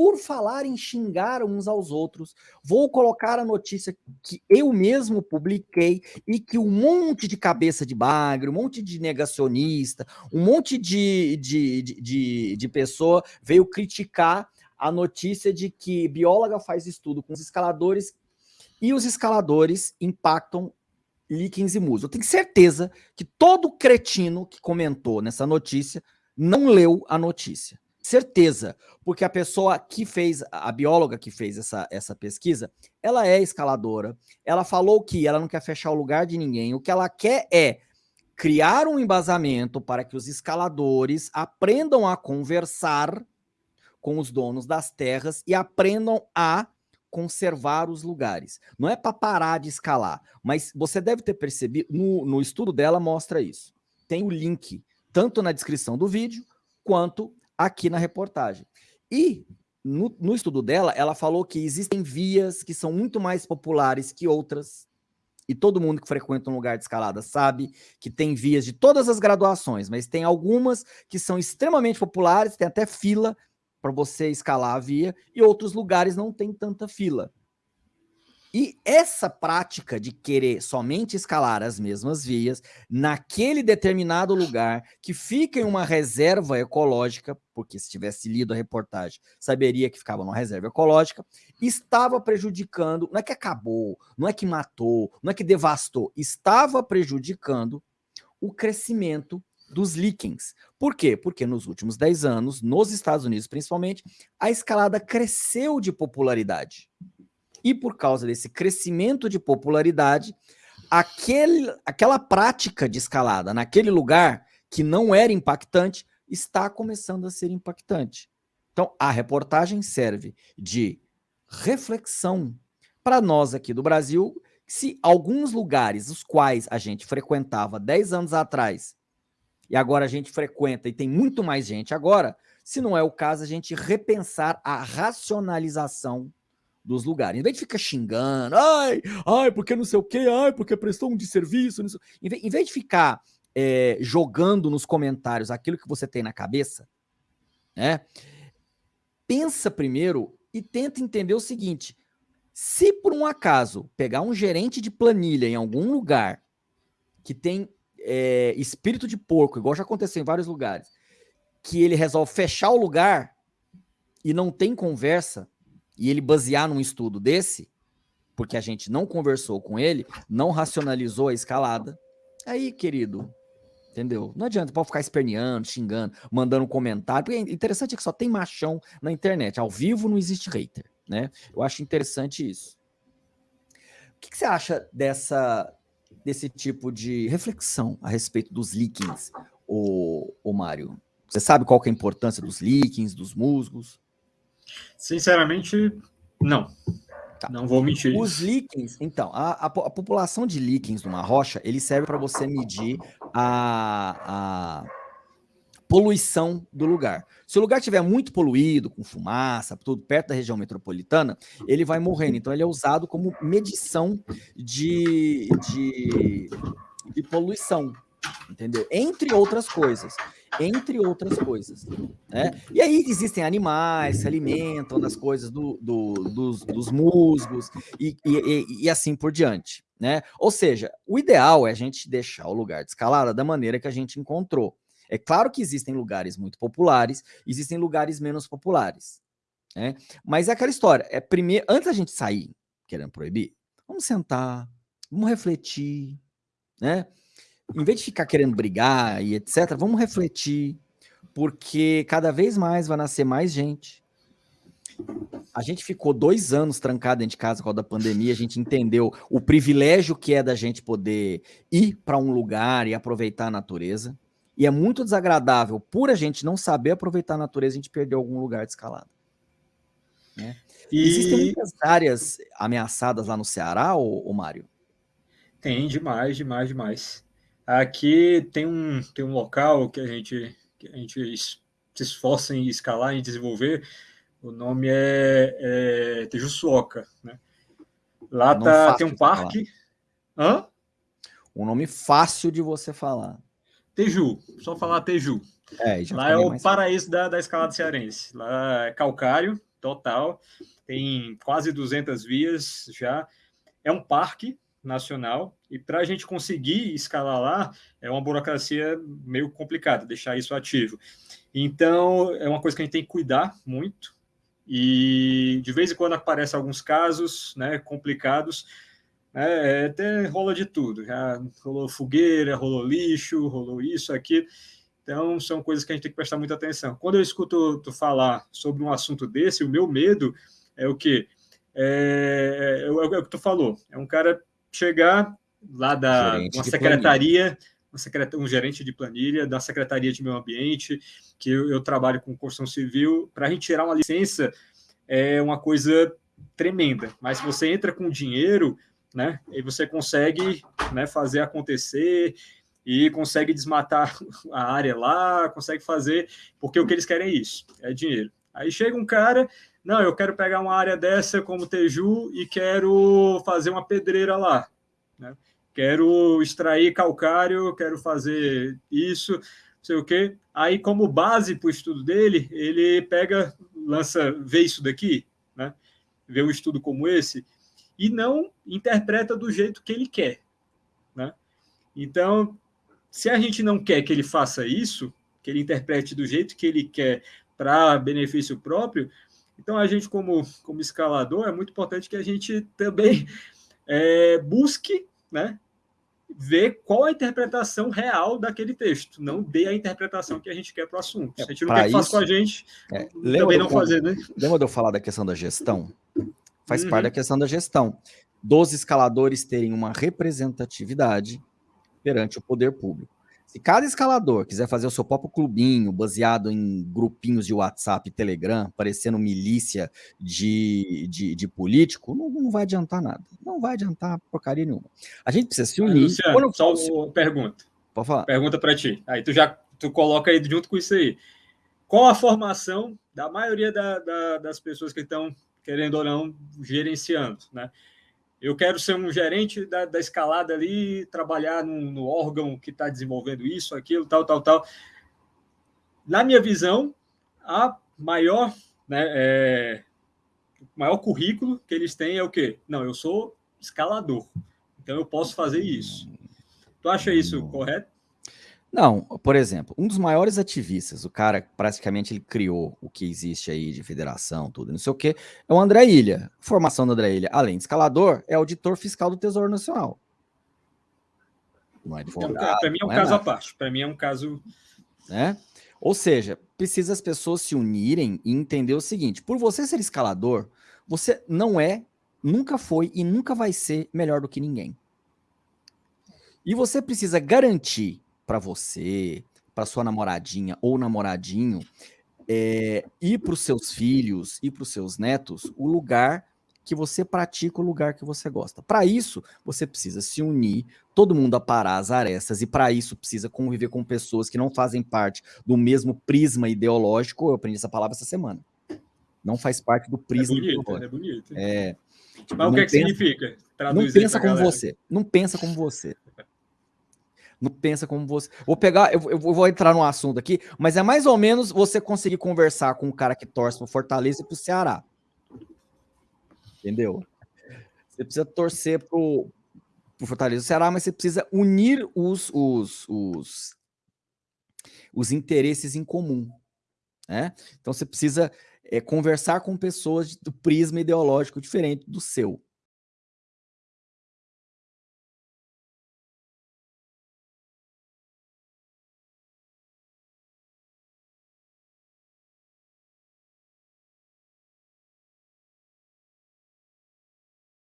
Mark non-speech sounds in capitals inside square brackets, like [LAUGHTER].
por falar em xingar uns aos outros, vou colocar a notícia que eu mesmo publiquei e que um monte de cabeça de bagre, um monte de negacionista, um monte de, de, de, de, de pessoa veio criticar a notícia de que bióloga faz estudo com os escaladores e os escaladores impactam líquens e musos. Eu tenho certeza que todo cretino que comentou nessa notícia não leu a notícia. Certeza, porque a pessoa que fez, a bióloga que fez essa, essa pesquisa, ela é escaladora, ela falou que ela não quer fechar o lugar de ninguém, o que ela quer é criar um embasamento para que os escaladores aprendam a conversar com os donos das terras e aprendam a conservar os lugares. Não é para parar de escalar, mas você deve ter percebido, no, no estudo dela mostra isso. Tem o link, tanto na descrição do vídeo, quanto aqui na reportagem. E no, no, estudo dela, ela falou que existem vias que são muito mais populares que outras, e todo mundo que frequenta um lugar de escalada sabe que tem vias de todas as graduações, mas tem algumas que são extremamente populares, tem até fila para você escalar a via, e outros lugares não tem tanta fila. E essa prática de querer somente escalar as mesmas vias naquele determinado lugar que fica em uma reserva ecológica, porque se tivesse lido a reportagem, saberia que ficava numa reserva ecológica, estava prejudicando, não é que acabou, não é que matou, não é que devastou, estava prejudicando o crescimento dos líquens. Por quê? Porque nos últimos 10 anos, nos Estados Unidos principalmente, a escalada cresceu de popularidade. E por causa desse crescimento de popularidade, aquele, aquela prática de escalada naquele lugar que não era impactante, está começando a ser impactante. Então, a reportagem serve de reflexão para nós aqui do Brasil, se alguns lugares, os quais a gente frequentava 10 anos atrás, e agora a gente frequenta e tem muito mais gente agora, se não é o caso, a gente repensar a racionalização dos lugares. Em vez de ficar xingando, ai, ai, porque não sei o quê, ai, porque prestou um de serviço, em, vez, em vez de ficar é, jogando nos comentários aquilo que você tem na cabeça, né? Pensa primeiro e tenta entender o seguinte, se por um acaso pegar um gerente de planilha em algum lugar que tem é, espírito de porco, igual já aconteceu em vários lugares, que ele resolve fechar o lugar e não tem conversa, e ele basear num estudo desse, porque a gente não conversou com ele, não racionalizou a escalada, aí, querido, entendeu? Não adianta, pode ficar esperneando, xingando, mandando um comentário, porque é interessante é que só tem machão na internet, ao vivo não existe hater, né? Eu acho interessante isso. O que, que você acha dessa, desse tipo de reflexão a respeito dos líquens, o, o Mário? Você sabe qual é a importância dos líquens, dos musgos? Sinceramente, não. Tá. Não vou mentir. Os líquens, então, a, a, a, população de líquens numa rocha, ele serve para você medir a, a poluição do lugar. Se o lugar estiver muito poluído, com fumaça, tudo perto da região metropolitana, ele vai morrendo. Então, ele é usado como medição de, de, de poluição, entendeu? Entre outras coisas entre outras coisas. Né? E aí existem animais se alimentam das coisas do, do, dos, dos, musgos e, e, e, assim por diante. Né? Ou seja, o ideal é a gente deixar o lugar de escalada da maneira que a gente encontrou. É claro que existem lugares muito populares, existem lugares menos populares. Né? Mas é aquela história, é primeiro, antes da gente sair querendo proibir, vamos sentar, vamos refletir, né? Em vez de ficar querendo brigar e etc., vamos refletir, porque cada vez mais vai nascer mais gente. A gente ficou dois anos trancado dentro de casa por causa da pandemia, a gente entendeu o privilégio que é da gente poder ir para um lugar e aproveitar a natureza. E é muito desagradável, por a gente não saber aproveitar a natureza, a gente perdeu algum lugar de escalada. Né? E... Existem muitas áreas ameaçadas lá no Ceará, ô, ô Mário? Tem, demais, demais, demais. Aqui tem um, tem um local que a gente, que a gente se esforça em escalar, em desenvolver. O nome é, é Tejuçuoca, né? Lá tá, tem um parque. Hã? Um nome fácil de você falar. Teju, só falar Teju. É, Lá é o paraíso da, da escalada cearense. Lá é calcário, total, tem quase 200 vias já, é um parque nacional, e para a gente conseguir escalar lá, é uma burocracia meio complicada, deixar isso ativo. Então, é uma coisa que a gente tem que cuidar muito, e de vez em quando aparecem alguns casos né, complicados, né, até rola de tudo, já rolou fogueira, rolou lixo, rolou isso, aquilo, então são coisas que a gente tem que prestar muita atenção. Quando eu escuto tu falar sobre um assunto desse, o meu medo é o quê? É, é, é o que tu falou, é um cara chegar lá da uma secretaria, uma secret, um gerente de planilha da Secretaria de Meio Ambiente, que eu, eu trabalho com construção civil, para a gente tirar uma licença é uma coisa tremenda, mas se você entra com dinheiro, né, e você consegue né, fazer acontecer e consegue desmatar [LAUGHS] a área lá, consegue fazer, porque o que eles querem é isso, é dinheiro. Aí chega um cara, não, eu quero pegar uma área dessa como Teju e quero fazer uma pedreira lá. Né? Quero extrair calcário, quero fazer isso, não sei o quê. Aí, como base para o estudo dele, ele pega, lança, vê isso daqui, né? vê um estudo como esse, e não interpreta do jeito que ele quer. Né? Então, se a gente não quer que ele faça isso, que ele interprete do jeito que ele quer para benefício próprio, então a gente, como, como escalador, é muito importante que a gente também [LAUGHS] é, busque né, ver qual a interpretação real daquele texto, não dê a interpretação que a gente quer para o assunto. Se a gente não quer que faça com a gente, é, também não fazer, né? Lembra de eu falar da questão da gestão? Faz uhum. parte da questão da gestão. Dos escaladores terem uma representatividade perante o poder público. Se cada escalador quiser fazer o seu próprio clubinho, baseado em grupinhos de WhatsApp e Telegram, parecendo milícia de, de, de político, não, não, vai adiantar nada. Não vai adiantar porcaria nenhuma. A gente precisa se unir. Luciano, Quando só uma pergunta. Pode falar. Pergunta para ti. Aí tu já tu coloca aí junto com isso aí. Qual a formação da maioria da, da, das pessoas que estão, querendo ou não, gerenciando, né? Eu quero ser um gerente da, da escalada ali, trabalhar no, no órgão que está desenvolvendo isso, aquilo, tal, tal, tal. Na minha visão, a maior, né, é, maior currículo que eles têm é o quê? Não, eu sou escalador, então eu posso fazer isso. Tu acha isso correto? Não, por exemplo, um dos maiores ativistas, o cara praticamente ele criou o que existe aí de federação, tudo, não sei o que, é o André Ilha. Formação do André Ilha, além de escalador, é auditor fiscal do Tesouro Nacional. Não é advogado. Para mim é um é caso à parte. Para mim é um caso. Né? Ou seja, precisa as pessoas se unirem e entender o seguinte: por você ser escalador, você não é, nunca foi e nunca vai ser melhor do que ninguém. E você precisa garantir para você, para sua namoradinha ou namoradinho, é, e para os seus filhos e para os seus netos, o lugar que você pratica, o lugar que você gosta. Para isso, você precisa se unir, todo mundo aparar as arestas, e para isso precisa conviver com pessoas que não fazem parte do mesmo prisma ideológico. Eu aprendi essa palavra essa semana. Não faz parte do prisma é bonito, ideológico. É bonito. É, Mas o que, é que significa? Traduz não pensa como galera. você. Não pensa como você não pensa como você. Vou pegar, eu, eu, vou entrar no assunto aqui, mas é mais ou menos você conseguir conversar com um cara que torce para Fortaleza e para o Ceará. Entendeu? Você precisa torcer para o Fortaleza e Ceará, mas você precisa unir os, os, os, os interesses em comum. Né? Então você precisa é, conversar com pessoas do prisma ideológico diferente do seu.